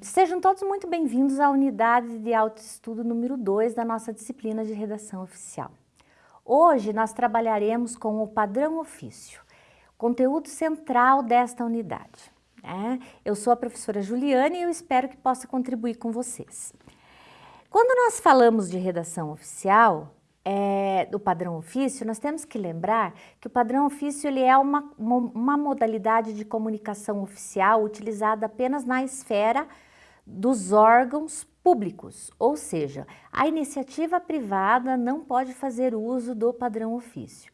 Sejam todos muito bem-vindos à unidade de autoestudo número 2 da nossa disciplina de redação oficial. Hoje nós trabalharemos com o padrão ofício, conteúdo central desta unidade. Né? Eu sou a professora Juliane e eu espero que possa contribuir com vocês. Quando nós falamos de redação oficial, é, do padrão ofício, nós temos que lembrar que o padrão ofício ele é uma, uma, modalidade de comunicação oficial utilizada apenas na esfera dos órgãos públicos, ou seja, a iniciativa privada não pode fazer uso do padrão ofício.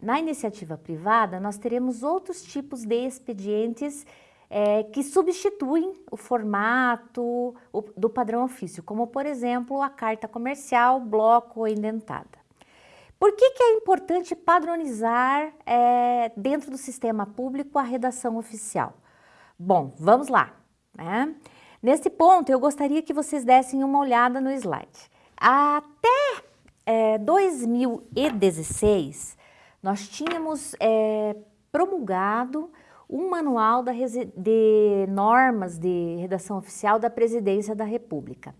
Na iniciativa privada, nós teremos outros tipos de expedientes é, que substituem o formato o, do padrão ofício, como por exemplo a carta comercial, bloco ou indentada. Por que, que é importante padronizar é, dentro do sistema público a redação oficial? Bom, vamos lá. Né? Nesse ponto, eu gostaria que vocês dessem uma olhada no slide. Até é, 2016, nós tínhamos é, promulgado um manual de normas de redação oficial da Presidência da República.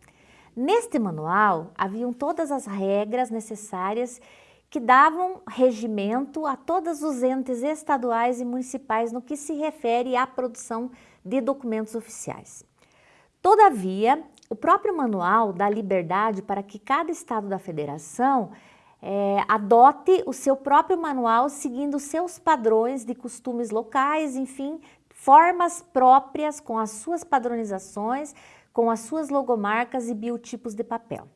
Neste manual, haviam todas as regras necessárias que davam regimento a todos os entes estaduais e municipais no que se refere à produção de documentos oficiais. Todavia, o próprio manual dá liberdade para que cada estado da federação é, adote o seu próprio manual seguindo seus padrões de costumes locais, enfim, formas próprias com as suas padronizações, com as suas logomarcas e biotipos de papel.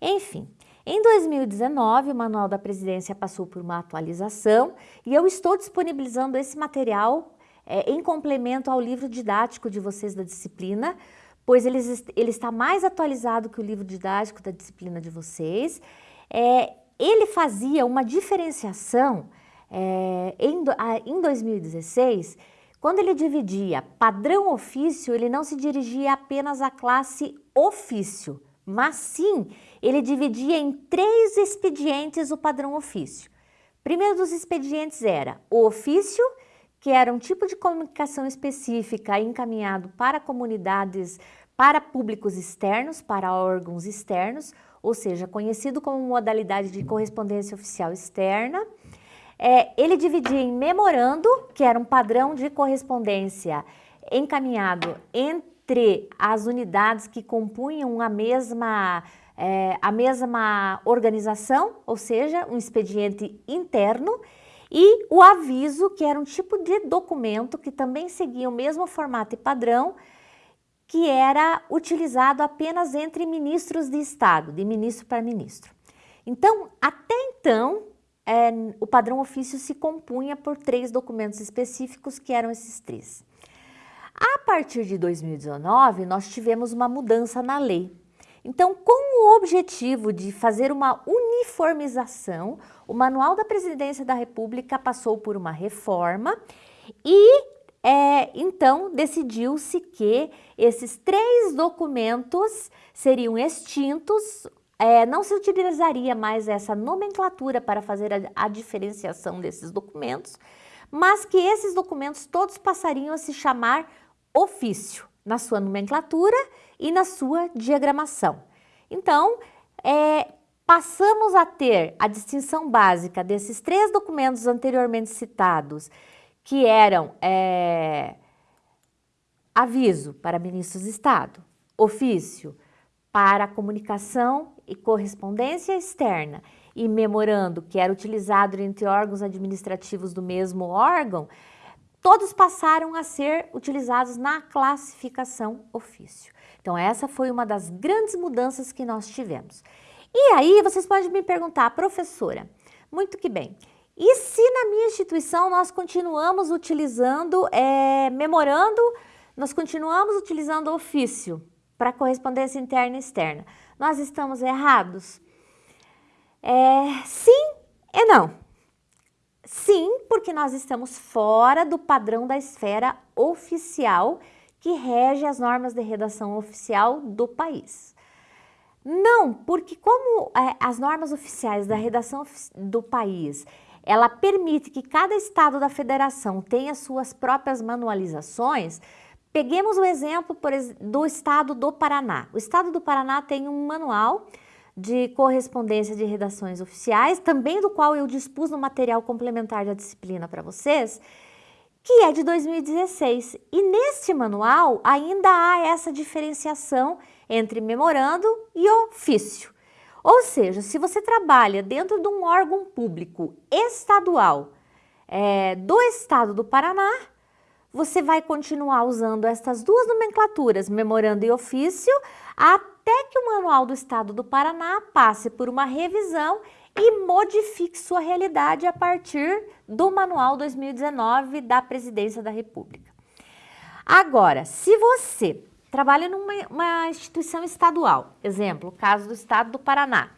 Enfim, em 2019, o Manual da Presidência passou por uma atualização e eu estou disponibilizando esse material é, em complemento ao livro didático de vocês da disciplina, pois ele, ele está mais atualizado que o livro didático da disciplina de vocês. É, ele fazia uma diferenciação é, em, em 2016, quando ele dividia padrão ofício, ele não se dirigia apenas à classe ofício, mas sim ele dividia em três expedientes o padrão ofício. Primeiro dos expedientes era o ofício, que era um tipo de comunicação específica encaminhado para comunidades, para públicos externos, para órgãos externos, ou seja, conhecido como modalidade de correspondência oficial externa. É, ele dividia em memorando, que era um padrão de correspondência encaminhado entre as unidades que compunham a mesma, é, a mesma organização, ou seja, um expediente interno, e o aviso, que era um tipo de documento que também seguia o mesmo formato e padrão, que era utilizado apenas entre ministros de Estado, de ministro para ministro. Então, até então, é, o padrão ofício se compunha por três documentos específicos, que eram esses três. A partir de 2019, nós tivemos uma mudança na lei. Então, com o objetivo de fazer uma uniformização, o Manual da Presidência da República passou por uma reforma e é, então, decidiu-se que esses três documentos seriam extintos, é, não se utilizaria mais essa nomenclatura para fazer a, a diferenciação desses documentos, mas que esses documentos todos passariam a se chamar ofício, na sua nomenclatura e na sua diagramação. Então, é, passamos a ter a distinção básica desses três documentos anteriormente citados, que eram é, aviso para ministros de Estado, ofício para comunicação e correspondência externa e memorando que era utilizado entre órgãos administrativos do mesmo órgão, todos passaram a ser utilizados na classificação ofício. Então essa foi uma das grandes mudanças que nós tivemos. E aí vocês podem me perguntar, professora, muito que bem, e se na minha instituição nós continuamos utilizando é, memorando, nós continuamos utilizando ofício para correspondência interna e externa, nós estamos errados? É, sim e não. Sim, porque nós estamos fora do padrão da esfera oficial que rege as normas de redação oficial do país. Não, porque como é, as normas oficiais da redação do país, ela permite que cada estado da federação tenha suas próprias manualizações, Peguemos o exemplo do estado do Paraná. O estado do Paraná tem um manual de correspondência de redações oficiais, também do qual eu dispus no material complementar da disciplina para vocês, que é de 2016. E neste manual ainda há essa diferenciação entre memorando e ofício. Ou seja, se você trabalha dentro de um órgão público estadual é, do estado do Paraná, você vai continuar usando estas duas nomenclaturas, memorando e ofício, até que o Manual do Estado do Paraná passe por uma revisão e modifique sua realidade a partir do Manual 2019 da Presidência da República. Agora, se você trabalha numa instituição estadual, exemplo, o caso do Estado do Paraná,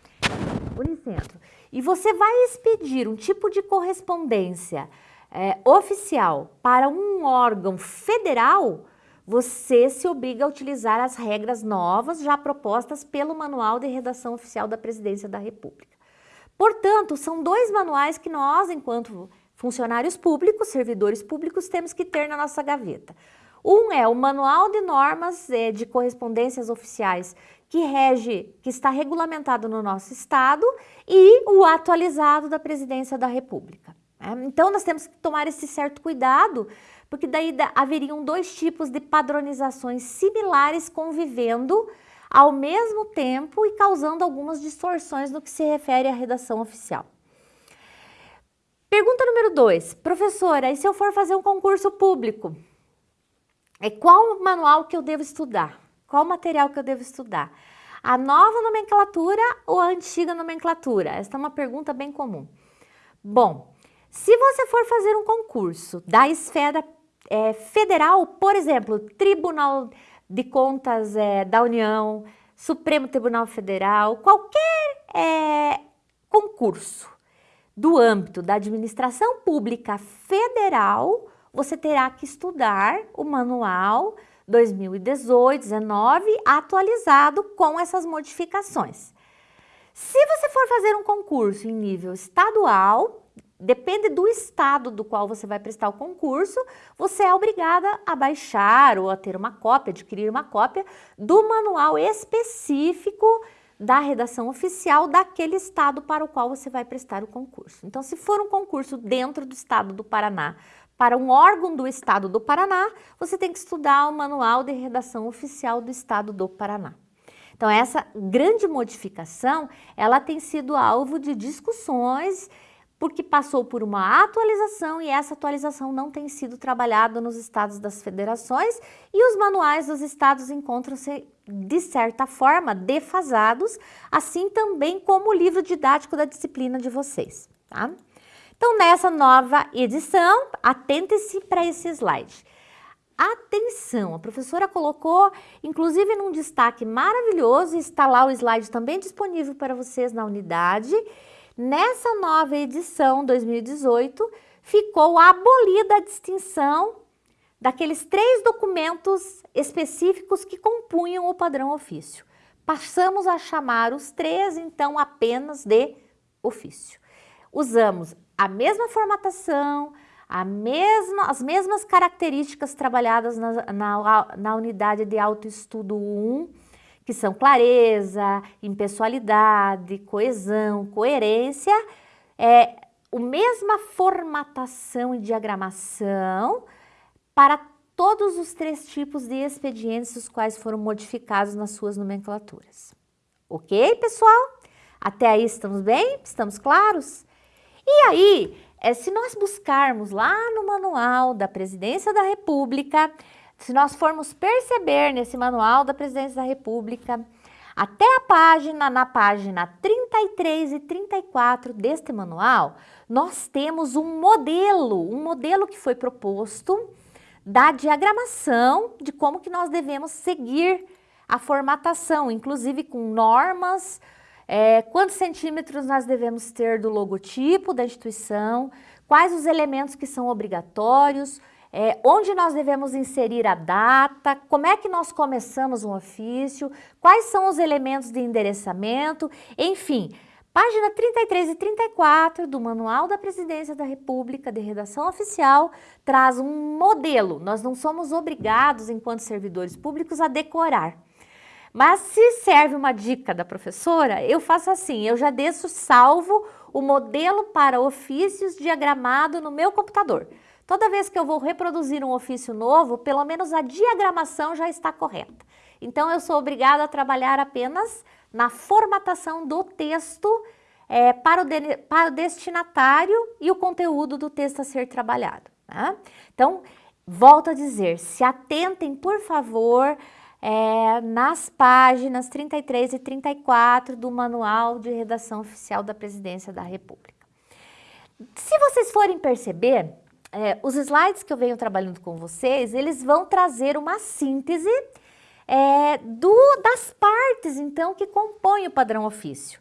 Unicentro, e você vai expedir um tipo de correspondência é, oficial para um órgão federal, você se obriga a utilizar as regras novas já propostas pelo Manual de Redação Oficial da Presidência da República. Portanto, são dois manuais que nós, enquanto funcionários públicos, servidores públicos, temos que ter na nossa gaveta. Um é o Manual de Normas é, de Correspondências Oficiais, que rege, que está regulamentado no nosso Estado, e o atualizado da Presidência da República. Né? Então, nós temos que tomar esse certo cuidado, porque daí haveriam dois tipos de padronizações similares convivendo ao mesmo tempo e causando algumas distorções no que se refere à redação oficial. Pergunta número 2. Professora, e se eu for fazer um concurso público? É qual manual que eu devo estudar? Qual material que eu devo estudar? A nova nomenclatura ou a antiga nomenclatura? Esta é uma pergunta bem comum. Bom, se você for fazer um concurso da esfera é, federal, por exemplo, Tribunal de Contas é, da União, Supremo Tribunal Federal, qualquer é, concurso do âmbito da administração pública federal, você terá que estudar o manual 2018-19 atualizado com essas modificações. Se você for fazer um concurso em nível estadual, depende do estado do qual você vai prestar o concurso, você é obrigada a baixar ou a ter uma cópia, adquirir uma cópia do manual específico da redação oficial daquele estado para o qual você vai prestar o concurso. Então, se for um concurso dentro do estado do Paraná, para um órgão do estado do Paraná, você tem que estudar o manual de redação oficial do estado do Paraná. Então, essa grande modificação, ela tem sido alvo de discussões porque passou por uma atualização e essa atualização não tem sido trabalhada nos estados das federações e os manuais dos estados encontram-se, de certa forma, defasados, assim também como o livro didático da disciplina de vocês. Tá? Então, nessa nova edição, atente-se para esse slide. Atenção, a professora colocou, inclusive num destaque maravilhoso, está lá o slide também disponível para vocês na unidade, Nessa nova edição 2018, ficou abolida a distinção daqueles três documentos específicos que compunham o padrão ofício. Passamos a chamar os três, então, apenas de ofício. Usamos a mesma formatação, a mesma, as mesmas características trabalhadas na, na, na unidade de autoestudo 1, que são clareza, impessoalidade, coesão, coerência, é a mesma formatação e diagramação para todos os três tipos de expedientes os quais foram modificados nas suas nomenclaturas. Ok, pessoal? Até aí estamos bem? Estamos claros? E aí, é, se nós buscarmos lá no manual da Presidência da República, se nós formos perceber nesse manual da Presidência da República, até a página, na página 33 e 34 deste manual, nós temos um modelo, um modelo que foi proposto da diagramação de como que nós devemos seguir a formatação, inclusive com normas, é, quantos centímetros nós devemos ter do logotipo da instituição, quais os elementos que são obrigatórios, é, onde nós devemos inserir a data, como é que nós começamos um ofício, quais são os elementos de endereçamento, enfim, Página 33 e 34 do Manual da Presidência da República de Redação Oficial traz um modelo. Nós não somos obrigados, enquanto servidores públicos, a decorar. Mas se serve uma dica da professora, eu faço assim, eu já deixo salvo o modelo para ofícios diagramado no meu computador. Toda vez que eu vou reproduzir um ofício novo, pelo menos a diagramação já está correta. Então eu sou obrigada a trabalhar apenas na formatação do texto é, para, o de, para, o destinatário e o conteúdo do texto a ser trabalhado. Né? Então, volto a dizer, se atentem, por favor, é, nas páginas 33 e 34 do Manual de Redação Oficial da Presidência da República. Se vocês forem perceber, é, os slides que eu venho trabalhando com vocês, eles vão trazer uma síntese é, do, das partes, então, que compõem o padrão ofício.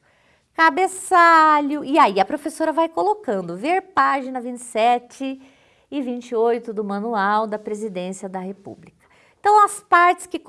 Cabeçalho, e aí a professora vai colocando, ver página 27 e 28 do Manual da Presidência da República. Então, as partes que,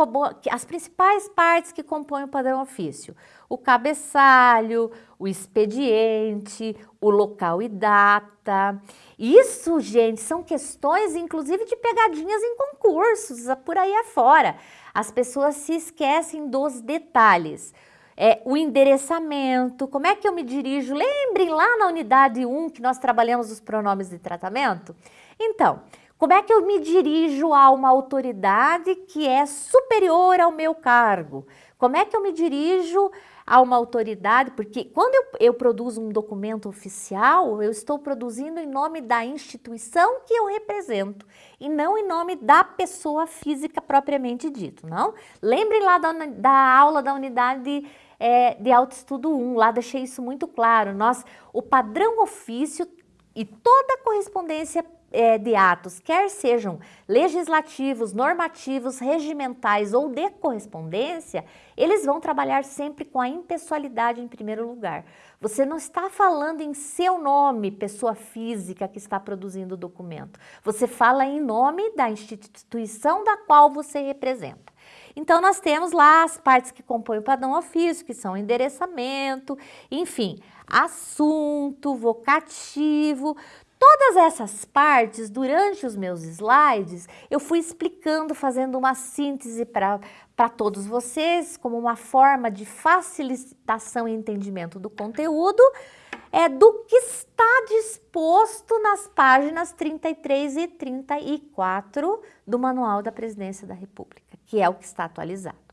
as principais partes que compõem o padrão ofício, o cabeçalho, o expediente, o local e data. Isso, gente, são questões, inclusive, de pegadinhas em concursos, por aí afora. As pessoas se esquecem dos detalhes. É, o endereçamento, como é que eu me dirijo? Lembrem lá na unidade 1 que nós trabalhamos os pronomes de tratamento? Então, como é que eu me dirijo a uma autoridade que é superior ao meu cargo? Como é que eu me dirijo a uma autoridade? Porque quando eu, eu produzo um documento oficial, eu estou produzindo em nome da instituição que eu represento e não em nome da pessoa física propriamente dito, não? Lembre lá da, da aula da unidade é, de autoestudo 1, lá deixei isso muito claro. Nós, o padrão ofício e toda correspondência é, de atos, quer sejam legislativos, normativos, regimentais ou de correspondência, eles vão trabalhar sempre com a impessoalidade em primeiro lugar. Você não está falando em seu nome, pessoa física que está produzindo o documento. Você fala em nome da instituição da qual você representa. Então, nós temos lá as partes que compõem o padrão ofício, que são endereçamento, enfim, assunto, vocativo, Todas essas partes, durante os meus slides, eu fui explicando, fazendo uma síntese para todos vocês, como uma forma de facilitação e entendimento do conteúdo, é do que está disposto nas páginas 33 e 34 do Manual da Presidência da República, que é o que está atualizado.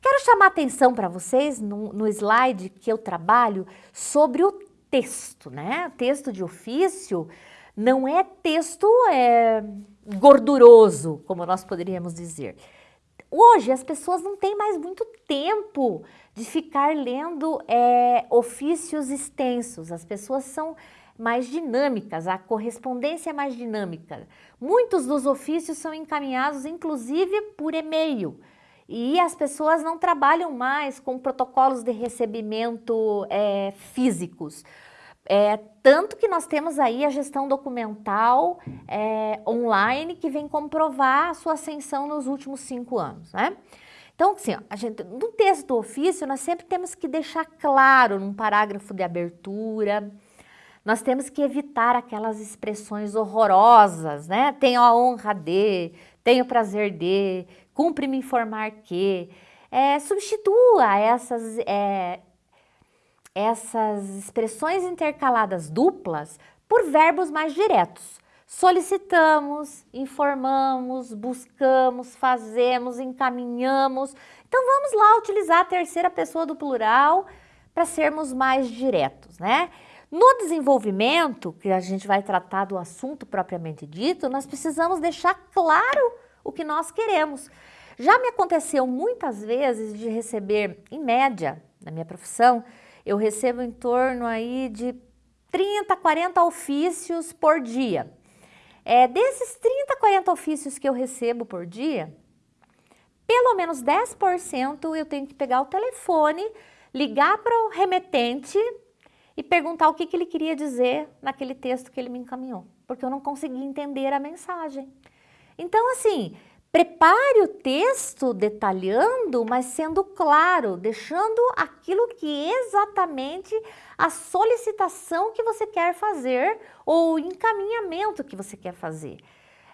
Quero chamar atenção para vocês no, no slide que eu trabalho sobre o texto, né? Texto de ofício não é texto é, gorduroso, como nós poderíamos dizer. Hoje as pessoas não têm mais muito tempo de ficar lendo é, ofícios extensos, as pessoas são mais dinâmicas, a correspondência é mais dinâmica. Muitos dos ofícios são encaminhados inclusive por e-mail e as pessoas não trabalham mais com protocolos de recebimento é, físicos. É, tanto que nós temos aí a gestão documental é, online que vem comprovar a sua ascensão nos últimos cinco anos, né? Então, assim, ó, a gente, no texto do ofício, nós sempre temos que deixar claro num parágrafo de abertura, nós temos que evitar aquelas expressões horrorosas, né? Tenho a honra de, tenho o prazer de, cumpre me informar que. É, substitua essas é, essas expressões intercaladas duplas por verbos mais diretos. Solicitamos, informamos, buscamos, fazemos, encaminhamos. Então vamos lá utilizar a terceira pessoa do plural para sermos mais diretos, né? No desenvolvimento, que a gente vai tratar do assunto propriamente dito, nós precisamos deixar claro o que nós queremos. Já me aconteceu muitas vezes de receber, em média, na minha profissão, eu recebo em torno aí de 30, 40 ofícios por dia. É, desses 30, 40 ofícios que eu recebo por dia, pelo menos 10% eu tenho que pegar o telefone, ligar para o remetente e perguntar o que, que ele queria dizer naquele texto que ele me encaminhou, porque eu não consegui entender a mensagem. Então, assim, Prepare o texto detalhando, mas sendo claro, deixando aquilo que exatamente a solicitação que você quer fazer ou o encaminhamento que você quer fazer.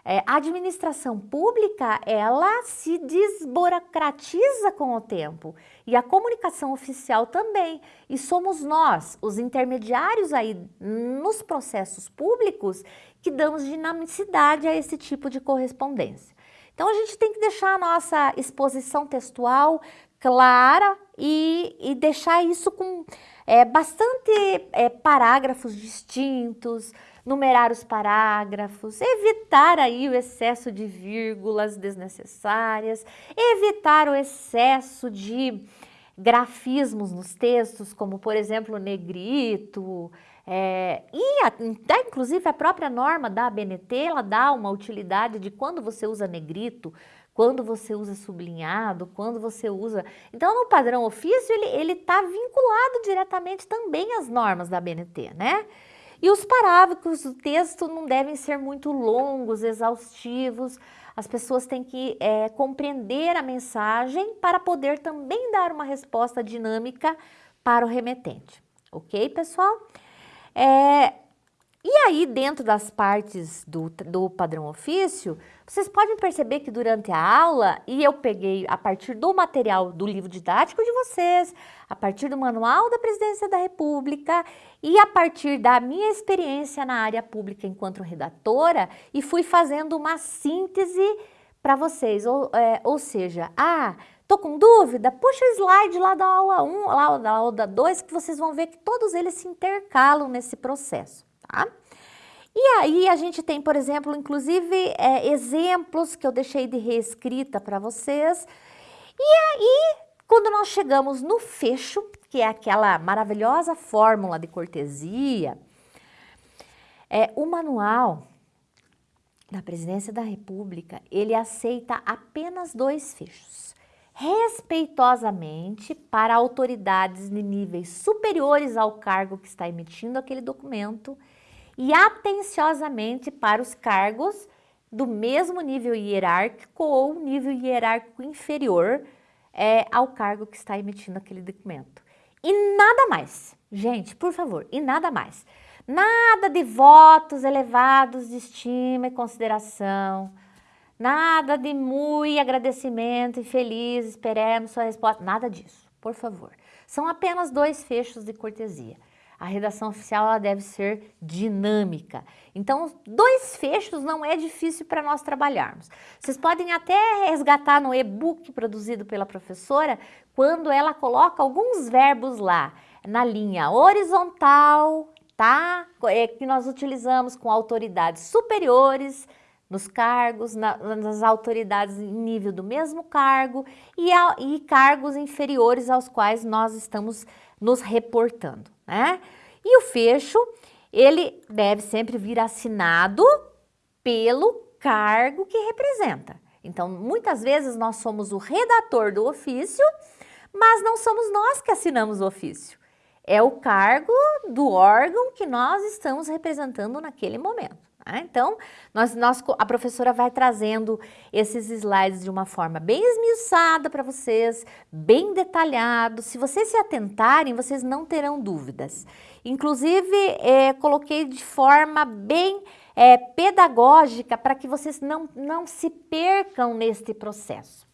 É, a administração pública, ela se desburocratiza com o tempo e a comunicação oficial também. E somos nós, os intermediários aí nos processos públicos, que damos dinamicidade a esse tipo de correspondência. Então a gente tem que deixar a nossa exposição textual clara e, e deixar isso com é, bastante é, parágrafos distintos, numerar os parágrafos, evitar aí o excesso de vírgulas desnecessárias, evitar o excesso de grafismos nos textos, como por exemplo negrito, é, e a, inclusive a própria norma da ABNT, ela dá uma utilidade de quando você usa negrito, quando você usa sublinhado, quando você usa... Então, no padrão ofício, ele está vinculado diretamente também às normas da ABNT, né? E os parágrafos do texto não devem ser muito longos, exaustivos. As pessoas têm que é, compreender a mensagem para poder também dar uma resposta dinâmica para o remetente. Ok, pessoal? É, e aí, dentro das partes do, do padrão ofício, vocês podem perceber que durante a aula, e eu peguei a partir do material do livro didático de vocês, a partir do manual da Presidência da República e a partir da minha experiência na área pública enquanto redatora, e fui fazendo uma síntese para vocês, ou, é, ou seja, ah, tô com dúvida? Puxa o slide lá da aula 1, lá da aula 2, que vocês vão ver que todos eles se intercalam nesse processo tá? E aí a gente tem, por exemplo, inclusive é, exemplos que eu deixei de reescrita para vocês. E aí, quando nós chegamos no fecho, que é aquela maravilhosa fórmula de cortesia, é, o manual da Presidência da República, ele aceita apenas dois fechos. Respeitosamente para autoridades de níveis superiores ao cargo que está emitindo aquele documento e atenciosamente para os cargos do mesmo nível hierárquico ou nível hierárquico inferior é, ao cargo que está emitindo aquele documento. E nada mais, gente, por favor, e nada mais. Nada de votos elevados de estima e consideração, nada de muito agradecimento e feliz, esperemos sua resposta, nada disso, por favor. São apenas dois fechos de cortesia a redação oficial ela deve ser dinâmica. Então, dois fechos não é difícil para nós trabalharmos. Vocês podem até resgatar no e-book produzido pela professora, quando ela coloca alguns verbos lá, na linha horizontal, tá? É, que nós utilizamos com autoridades superiores, nos cargos, na, nas autoridades em nível do mesmo cargo e, a, e cargos inferiores aos quais nós estamos nos reportando né? E o fecho, ele deve sempre vir assinado pelo cargo que representa. Então, muitas vezes nós somos o redator do ofício, mas não somos nós que assinamos o ofício. É o cargo do órgão que nós estamos representando naquele momento. Tá? Então, nós, nós, a professora vai trazendo esses slides de uma forma bem esmiuçada para vocês, bem detalhado. Se vocês se atentarem, vocês não terão dúvidas. Inclusive, é, coloquei de forma bem é, pedagógica para que vocês não, não se percam neste processo.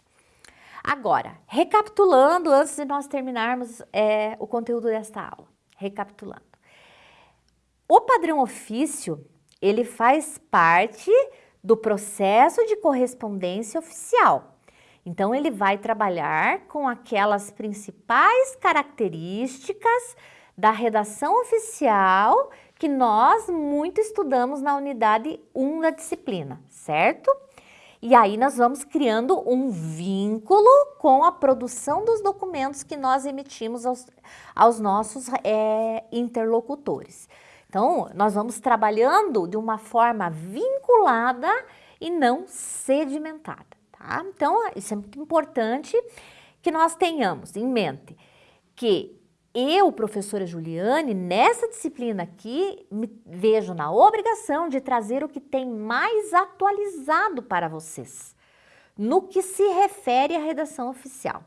Agora, recapitulando, antes de nós terminarmos é, o conteúdo desta aula, recapitulando. O padrão ofício ele faz parte do processo de correspondência oficial. Então, ele vai trabalhar com aquelas principais características da redação oficial que nós muito estudamos na unidade 1 da disciplina, certo? E aí nós vamos criando um vínculo com a produção dos documentos que nós emitimos aos, aos nossos é, interlocutores. Então, nós vamos trabalhando de uma forma vinculada e não sedimentada, tá? Então, isso é muito importante que nós tenhamos em mente que eu, professora Juliane, nessa disciplina aqui, me vejo na obrigação de trazer o que tem mais atualizado para vocês. no que se refere à redação oficial.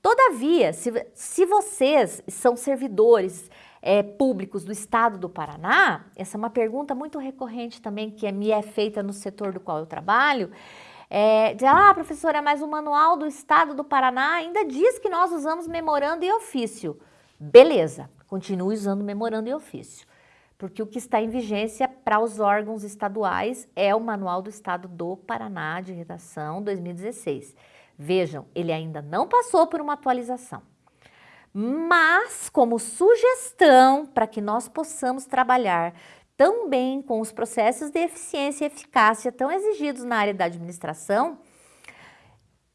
Todavia, se, se vocês são servidores é, públicos do Estado do Paraná, essa é uma pergunta muito recorrente também que me é feita no setor do qual eu trabalho, é, de, ah, professora, mas o manual do Estado do Paraná ainda diz que nós usamos memorando e ofício. Beleza, continue usando memorando e ofício, porque o que está em vigência para os órgãos estaduais é o Manual do Estado do Paraná de Redação 2016. Vejam, ele ainda não passou por uma atualização. Mas, como sugestão para que nós possamos trabalhar também com os processos de eficiência e eficácia tão exigidos na área da administração,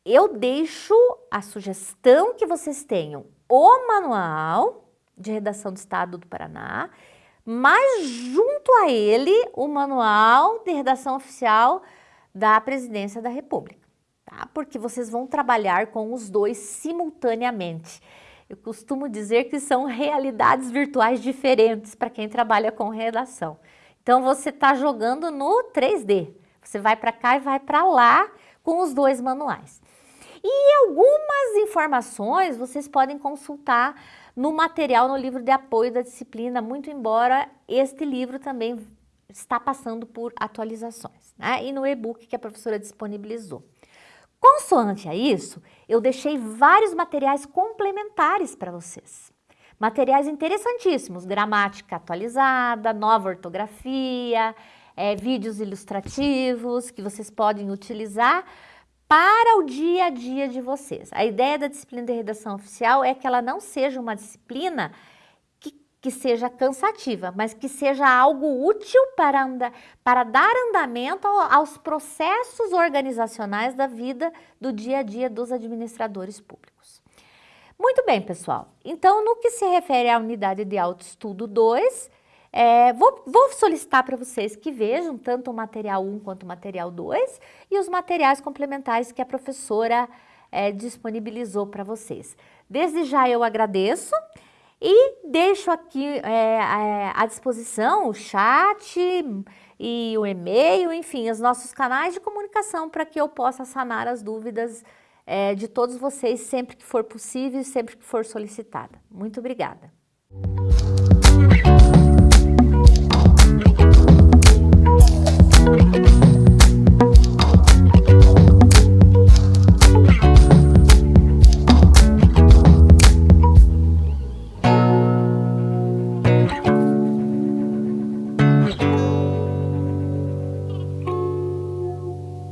eu deixo a sugestão que vocês tenham o manual de redação do Estado do Paraná, mas junto a ele o manual de redação oficial da Presidência da República, tá? Porque vocês vão trabalhar com os dois simultaneamente. Eu costumo dizer que são realidades virtuais diferentes para quem trabalha com redação. Então você está jogando no 3D. Você vai para cá e vai para lá com os dois manuais. E algumas informações vocês podem consultar no material, no livro de apoio da disciplina, muito embora este livro também está passando por atualizações, né? E no e-book que a professora disponibilizou. Consoante a isso, eu deixei vários materiais complementares para vocês. Materiais interessantíssimos, gramática atualizada, nova ortografia, é, vídeos ilustrativos que vocês podem utilizar para o dia a dia de vocês. A ideia da disciplina de redação oficial é que ela não seja uma disciplina que seja cansativa, mas que seja algo útil para, para dar andamento aos processos organizacionais da vida do dia a dia dos administradores públicos. Muito bem, pessoal. Então, no que se refere à unidade de autoestudo 2, é, vou, vou, solicitar para vocês que vejam tanto o material 1 quanto o material 2 e os materiais complementares que a professora é, disponibilizou para vocês. Desde já eu agradeço. E deixo aqui é, à disposição o chat e o e-mail, enfim, os nossos canais de comunicação para que eu possa sanar as dúvidas é, de todos vocês sempre que for possível e sempre que for solicitada. Muito obrigada. Música